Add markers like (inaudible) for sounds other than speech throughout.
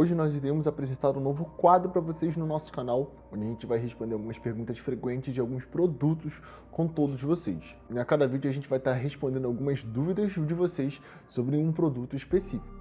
Hoje nós iremos apresentar um novo quadro para vocês no nosso canal, onde a gente vai responder algumas perguntas frequentes de alguns produtos com todos vocês. E a cada vídeo a gente vai estar respondendo algumas dúvidas de vocês sobre um produto específico.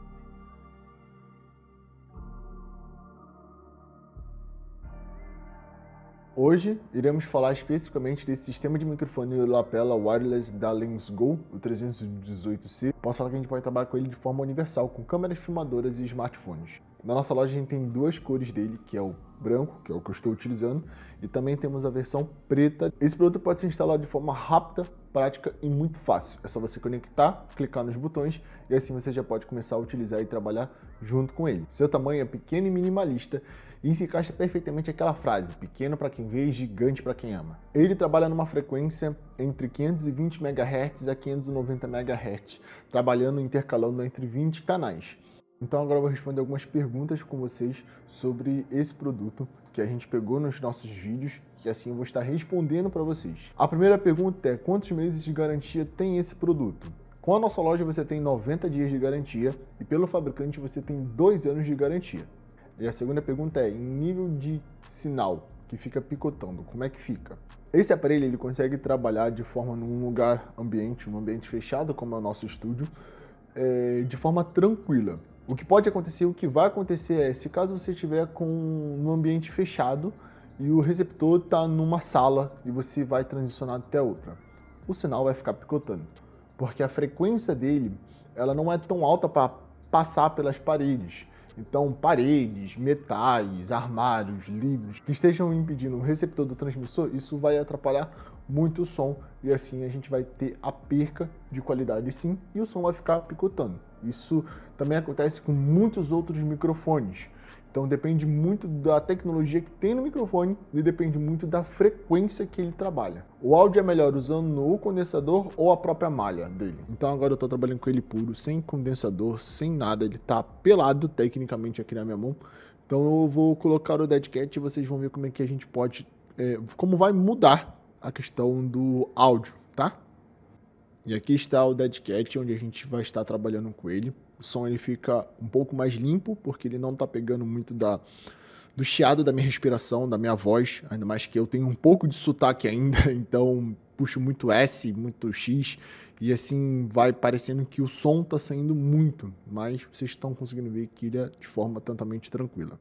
Hoje iremos falar especificamente desse sistema de microfone lapela wireless da LensGo, o 318C. Posso falar que a gente pode trabalhar com ele de forma universal, com câmeras filmadoras e smartphones. Na nossa loja a gente tem duas cores dele, que é o branco, que é o que eu estou utilizando, e também temos a versão preta. Esse produto pode ser instalado de forma rápida, prática e muito fácil. É só você conectar, clicar nos botões e assim você já pode começar a utilizar e trabalhar junto com ele. Seu tamanho é pequeno e minimalista e se encaixa perfeitamente aquela frase, pequeno para quem vê e gigante para quem ama. Ele trabalha numa frequência entre 520 MHz a 590 MHz, trabalhando intercalando entre 20 canais. Então agora eu vou responder algumas perguntas com vocês sobre esse produto que a gente pegou nos nossos vídeos, que assim eu vou estar respondendo para vocês. A primeira pergunta é, quantos meses de garantia tem esse produto? Com a nossa loja você tem 90 dias de garantia e pelo fabricante você tem 2 anos de garantia. E a segunda pergunta é, em nível de sinal que fica picotando, como é que fica? Esse aparelho ele consegue trabalhar de forma num lugar ambiente, um ambiente fechado, como é o nosso estúdio, é, de forma tranquila. O que pode acontecer, o que vai acontecer é, se caso você estiver com um ambiente fechado e o receptor está numa sala e você vai transicionar até outra, o sinal vai ficar picotando, porque a frequência dele ela não é tão alta para passar pelas paredes. Então, paredes, metais, armários, livros que estejam impedindo o receptor do transmissor, isso vai atrapalhar muito som e assim a gente vai ter a perca de qualidade sim e o som vai ficar picotando. Isso também acontece com muitos outros microfones. Então depende muito da tecnologia que tem no microfone e depende muito da frequência que ele trabalha. O áudio é melhor usando o condensador ou a própria malha dele. Então agora eu estou trabalhando com ele puro, sem condensador, sem nada. Ele está pelado tecnicamente aqui na minha mão. Então eu vou colocar o Dead Cat e vocês vão ver como é que a gente pode, é, como vai mudar a questão do áudio, tá? E aqui está o Dead Cat, onde a gente vai estar trabalhando com ele o som ele fica um pouco mais limpo, porque ele não está pegando muito da, do chiado da minha respiração, da minha voz, ainda mais que eu tenho um pouco de sotaque ainda, (laughs) então puxo muito S, muito X, e assim vai parecendo que o som está saindo muito, mas vocês estão conseguindo ver que ele é de forma totalmente tranquila.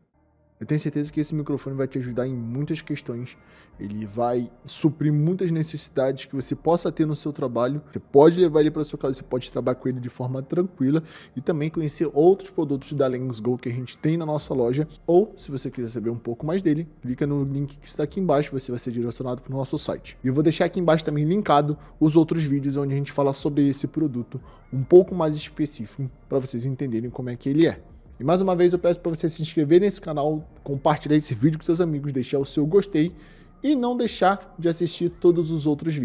Eu tenho certeza que esse microfone vai te ajudar em muitas questões. Ele vai suprir muitas necessidades que você possa ter no seu trabalho. Você pode levar ele para sua casa, você pode trabalhar com ele de forma tranquila e também conhecer outros produtos da LensGo que a gente tem na nossa loja. Ou, se você quiser saber um pouco mais dele, clica no link que está aqui embaixo, você vai ser direcionado para o nosso site. E eu vou deixar aqui embaixo também linkado os outros vídeos onde a gente fala sobre esse produto um pouco mais específico para vocês entenderem como é que ele é. E mais uma vez eu peço para você se inscrever nesse canal, compartilhar esse vídeo com seus amigos, deixar o seu gostei e não deixar de assistir todos os outros vídeos.